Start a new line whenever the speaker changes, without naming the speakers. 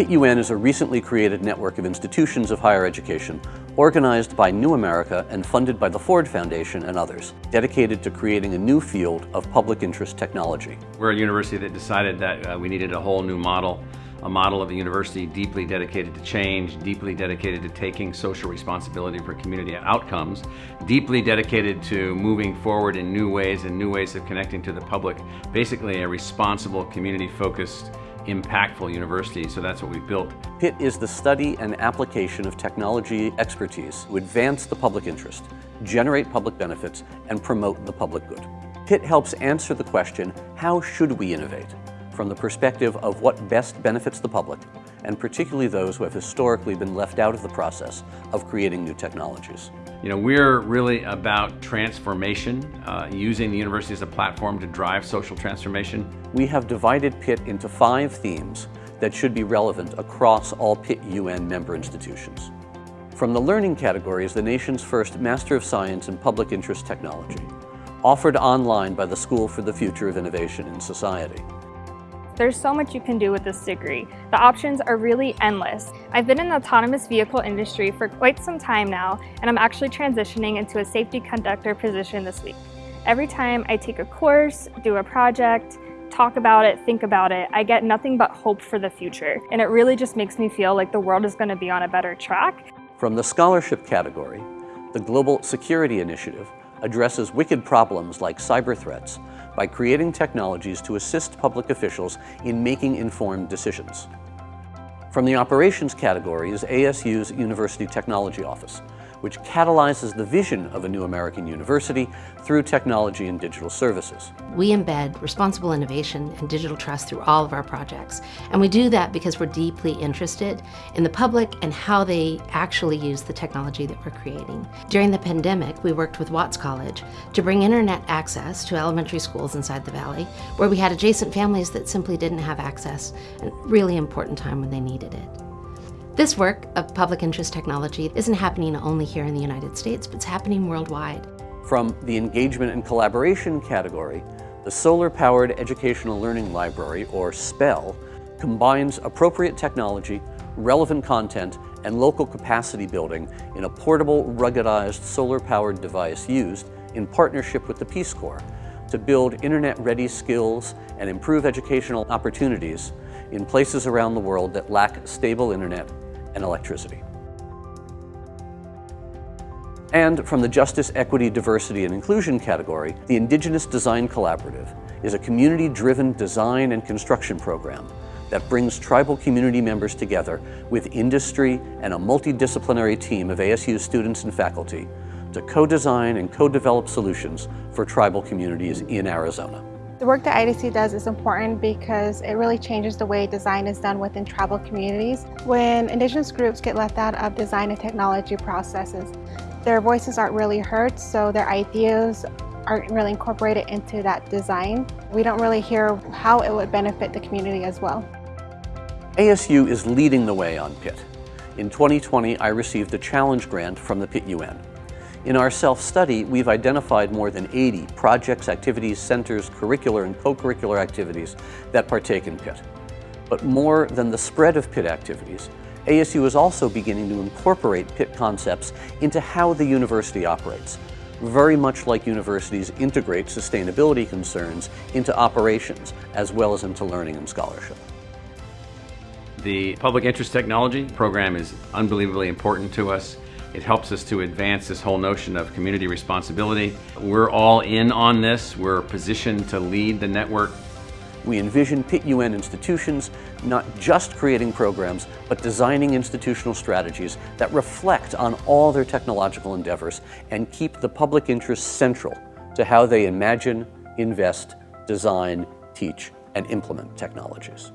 PIT-UN is a recently created network of institutions of higher education organized by New America and funded by the Ford Foundation and others, dedicated to creating a new field of public interest technology.
We're a university that decided that uh, we needed a whole new model a model of a university deeply dedicated to change, deeply dedicated to taking social responsibility for community outcomes, deeply dedicated to moving forward in new ways and new ways of connecting to the public, basically a responsible, community-focused impactful university, so that's what we built.
PIT is the study and application of technology expertise to advance the public interest, generate public benefits, and promote the public good. PIT helps answer the question, how should we innovate? From the perspective of what best benefits the public, and particularly those who have historically been left out of the process of creating new technologies.
You know, we're really about transformation, uh, using the university as a platform to drive social transformation.
We have divided PIT into five themes that should be relevant across all PIT-UN member institutions. From the learning category is the nation's first Master of Science in Public Interest Technology, offered online by the School for the Future of Innovation in Society.
There's so much you can do with this degree. The options are really endless. I've been in the autonomous vehicle industry for quite some time now, and I'm actually transitioning into a safety conductor position this week. Every time I take a course, do a project, talk about it, think about it, I get nothing but hope for the future. And it really just makes me feel like the world is gonna be on a better track.
From the scholarship category, the Global Security Initiative addresses wicked problems like cyber threats by creating technologies to assist public officials in making informed decisions. From the operations category is ASU's University Technology Office, which catalyzes the vision of a new American university through technology and digital services.
We embed responsible innovation and digital trust through all of our projects. And we do that because we're deeply interested in the public and how they actually use the technology that we're creating. During the pandemic, we worked with Watts College to bring internet access to elementary schools inside the Valley, where we had adjacent families that simply didn't have access, a really important time when they needed it. This work of public interest technology isn't happening only here in the United States, but it's happening worldwide.
From the engagement and collaboration category, the Solar-Powered Educational Learning Library, or SPEL, combines appropriate technology, relevant content, and local capacity building in a portable, ruggedized, solar-powered device used in partnership with the Peace Corps to build internet-ready skills and improve educational opportunities in places around the world that lack stable internet and electricity. And from the Justice, Equity, Diversity, and Inclusion category, the Indigenous Design Collaborative is a community-driven design and construction program that brings tribal community members together with industry and a multidisciplinary team of ASU students and faculty to co-design and co-develop solutions for tribal communities in Arizona.
The work that IDC does is important because it really changes the way design is done within tribal communities. When Indigenous groups get left out of design and technology processes, their voices aren't really heard, so their ideas aren't really incorporated into that design. We don't really hear how it would benefit the community as well.
ASU is leading the way on PIT. In 2020, I received a challenge grant from the PIT-UN. In our self-study, we've identified more than 80 projects, activities, centers, curricular and co-curricular activities that partake in PIT. But more than the spread of PIT activities, ASU is also beginning to incorporate PIT concepts into how the university operates, very much like universities integrate sustainability concerns into operations as well as into learning and scholarship.
The Public Interest Technology program is unbelievably important to us. It helps us to advance this whole notion of community responsibility. We're all in on this. We're positioned to lead the network.
We envision PIT-UN institutions not just creating programs, but designing institutional strategies that reflect on all their technological endeavors and keep the public interest central to how they imagine, invest, design, teach, and implement technologies.